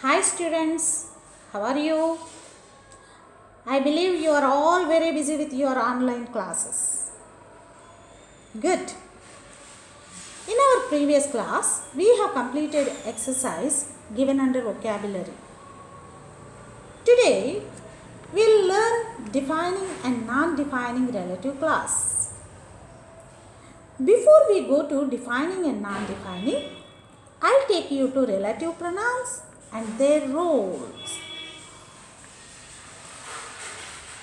Hi students, how are you? I believe you are all very busy with your online classes. Good. In our previous class, we have completed exercise given under vocabulary. Today, we'll learn defining and non-defining relative class. Before we go to defining and non-defining, I'll take you to relative pronouns and their roles.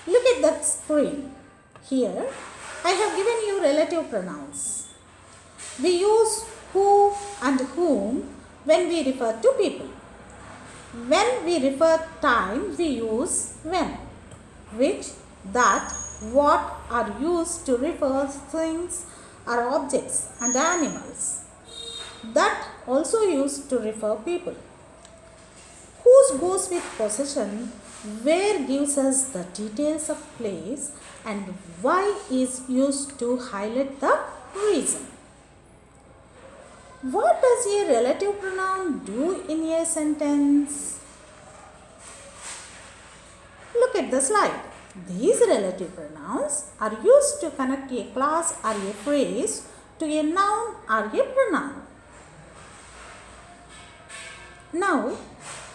Look at that screen. Here, I have given you relative pronouns. We use who and whom when we refer to people. When we refer time, we use when, which, that, what are used to refer things or objects and animals. That also used to refer people. Goes with possession, where gives us the details of place and why is used to highlight the reason. What does a relative pronoun do in a sentence? Look at the slide. These relative pronouns are used to connect a class or a phrase to a noun or a pronoun. Now,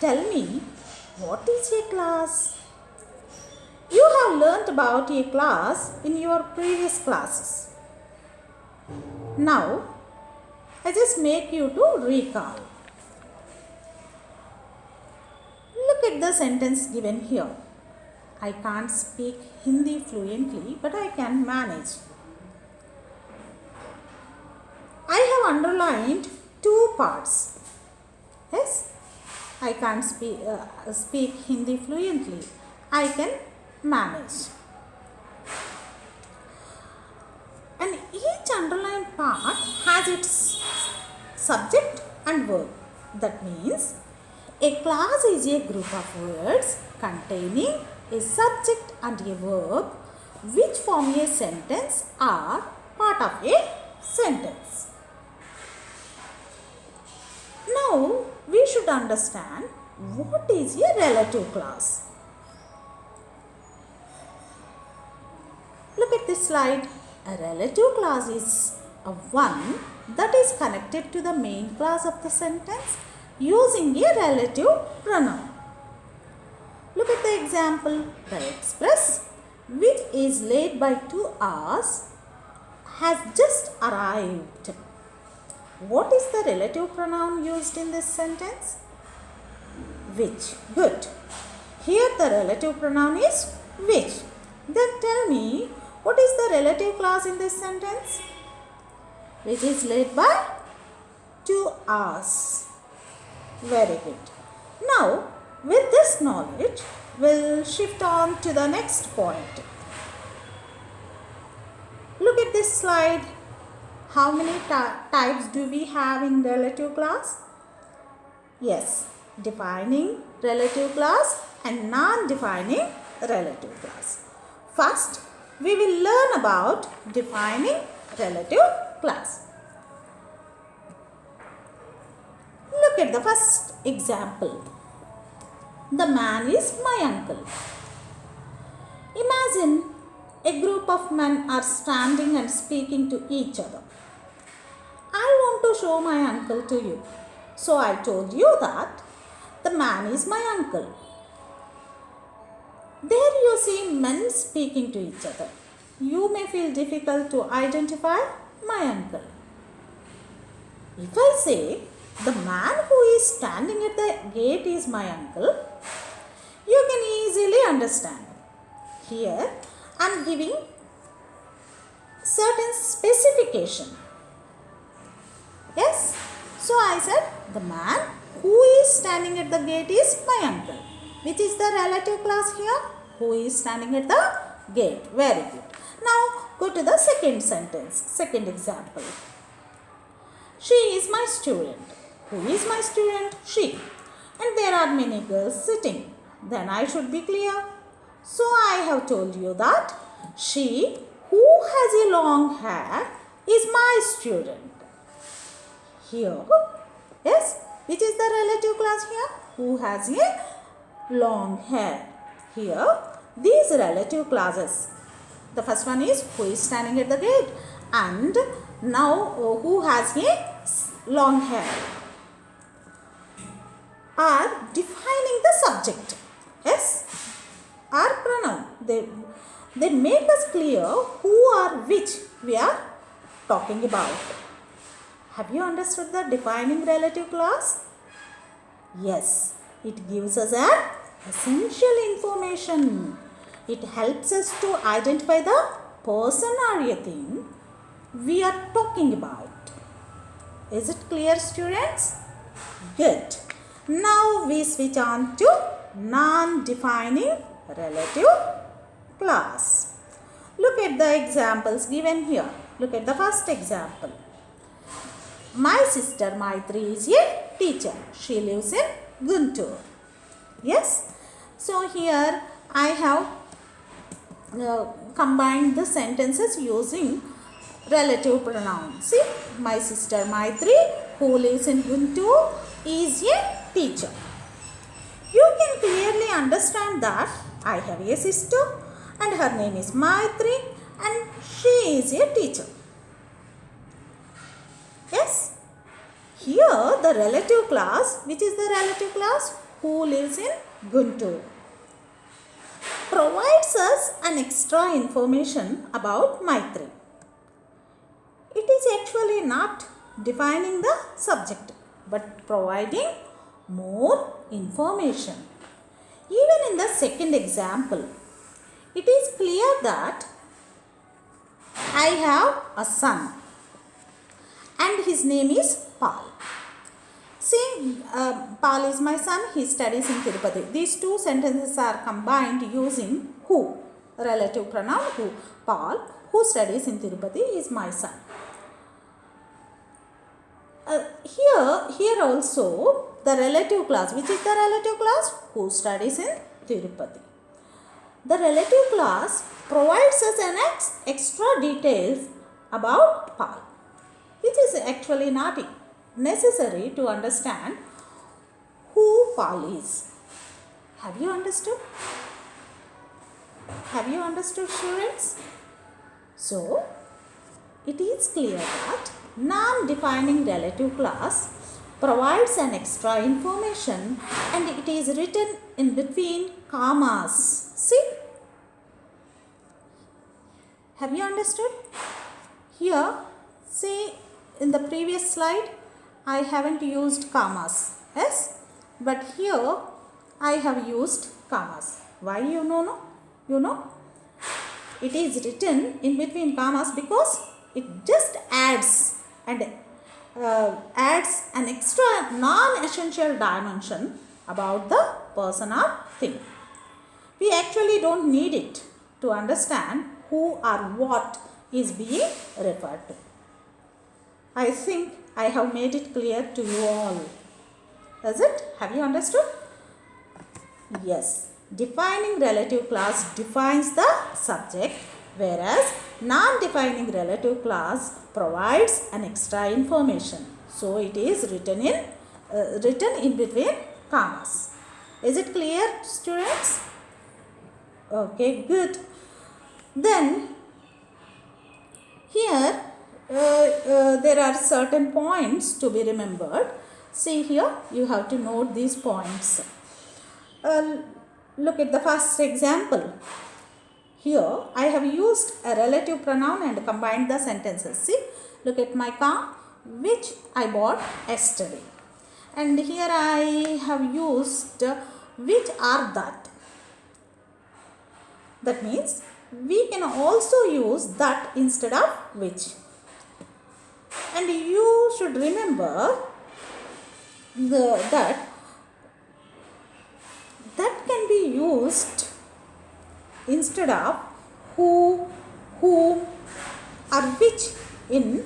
tell me, what is a class? You have learnt about a class in your previous classes. Now, I just make you to recall. Look at the sentence given here. I can't speak Hindi fluently, but I can manage. I have underlined two parts. I can't speak, uh, speak Hindi fluently. I can manage. And each underlined part has its subject and verb. That means a class is a group of words containing a subject and a verb which form a sentence or part of a sentence. Now, should understand what is a relative class. Look at this slide. A relative class is a one that is connected to the main class of the sentence using a relative pronoun. Look at the example. The express which is late by two hours has just arrived. What is the relative pronoun used in this sentence? Which. Good. Here the relative pronoun is which. Then tell me what is the relative clause in this sentence? Which is led by 2 hours. Very good. Now, with this knowledge, we'll shift on to the next point. Look at this slide. How many types do we have in relative class? Yes, defining relative class and non-defining relative class. First, we will learn about defining relative class. Look at the first example. The man is my uncle. Imagine a group of men are standing and speaking to each other. I want to show my uncle to you. So I told you that the man is my uncle. There you see men speaking to each other. You may feel difficult to identify my uncle. If I say the man who is standing at the gate is my uncle, you can easily understand. Here I am giving certain specification. Yes? So I said the man who is standing at the gate is my uncle. Which is the relative class here? Who is standing at the gate? Very good. Now go to the second sentence, second example. She is my student. Who is my student? She. And there are many girls sitting. Then I should be clear. So I have told you that she who has a long hair is my student. Here, yes, Which is the relative class here? Who has a long hair. Here, these relative clauses. The first one is who is standing at the gate and now uh, who has a long hair are defining the subject. Yes, are pronoun. They, they make us clear who or which we are talking about. Have you understood the defining relative clause? Yes, it gives us an essential information. It helps us to identify the person or a thing we are talking about. Is it clear, students? Good. Now we switch on to non-defining relative clause. Look at the examples given here. Look at the first example. My sister Maitri is a teacher. She lives in Guntur. Yes. So here I have uh, combined the sentences using relative pronouns. See, my sister Maitri, who lives in Guntur, is a teacher. You can clearly understand that I have a sister and her name is Maitri and she is a teacher. Yes. Here the relative class, which is the relative class? Who lives in Guntur provides us an extra information about Maitri. It is actually not defining the subject but providing more information. Even in the second example, it is clear that I have a son and his name is Paul. See, uh, Paul is my son, he studies in Tirupati. These two sentences are combined using who, relative pronoun who. Paul, who studies in Tirupati, is my son. Uh, here, here also the relative class, which is the relative class who studies in Tirupati. The relative class provides us an ex- extra details about Paul, which is actually not necessary to understand who Paul is. Have you understood? Have you understood, students? So, it is clear that non-defining relative class provides an extra information and it is written in between commas. See? Have you understood? Here, see in the previous slide, I haven't used commas. Yes? But here, I have used commas. Why you know? No? You know? It is written in between commas because it just adds and uh, adds an extra non-essential dimension about the person or thing. We actually don't need it to understand who or what is being referred to. I think I have made it clear to you all. Is it? Have you understood? Yes. Defining relative clause defines the subject whereas non-defining relative clause provides an extra information. So it is written in uh, written in between commas. Is it clear students? Okay, good. Then here uh, uh, there are certain points to be remembered. See here, you have to note these points. Uh, look at the first example. Here, I have used a relative pronoun and combined the sentences. See, look at my car, which I bought yesterday. And here I have used which are that. That means we can also use that instead of which. And you should remember the, that that can be used instead of who, whom or which in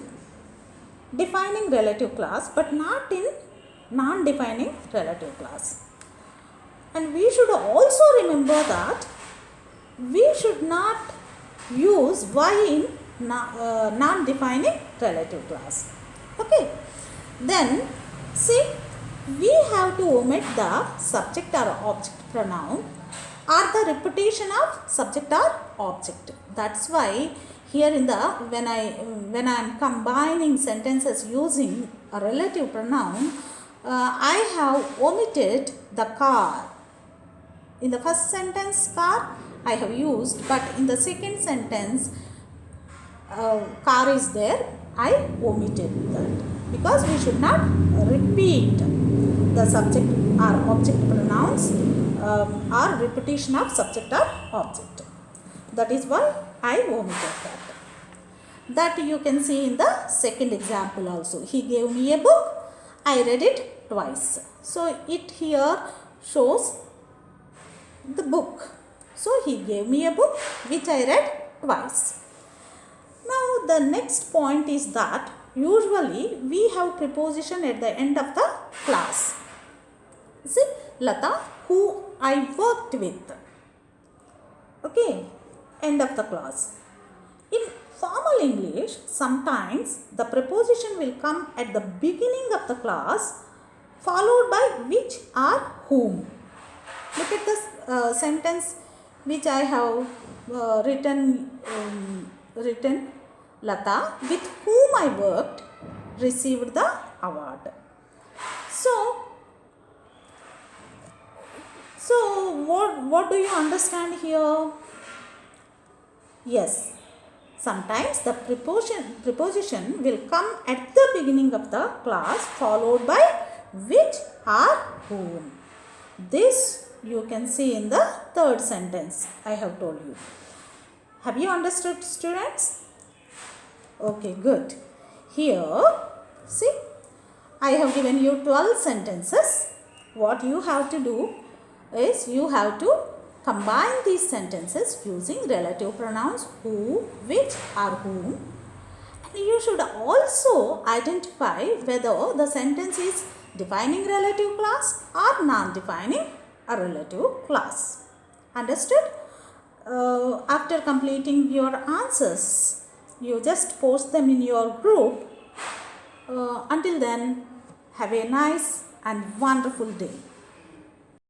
defining relative clause but not in non-defining relative clause. And we should also remember that we should not use why in uh, non-defining relative clause. Okay. Then see we have to omit the subject or object pronoun or the repetition of subject or object. That's why here in the when I when I am combining sentences using a relative pronoun, uh, I have omitted the car. In the first sentence car I have used but in the second sentence uh, car is there I omitted that because we should not repeat the subject or object pronouns um, repetition of subject or object. That is why I omitted that. That you can see in the second example also. He gave me a book. I read it twice. So it here shows the book. So he gave me a book which I read twice. Now the next point is that usually we have preposition at the end of the class. See Lata who I worked with. Okay, end of the class. In formal English, sometimes the preposition will come at the beginning of the class followed by which or whom. Look at this uh, sentence which I have uh, written um, written Lata with whom I worked received the award. So so what what do you understand here? Yes. Sometimes the preposition preposition will come at the beginning of the class followed by which or whom. This you can see in the third sentence I have told you. Have you understood students? Okay, good. Here, see, I have given you 12 sentences. What you have to do is you have to combine these sentences using relative pronouns who, which or whom. And you should also identify whether the sentence is defining relative class or non-defining a relative class. Understood? Uh, after completing your answers, you just post them in your group. Uh, until then, have a nice and wonderful day.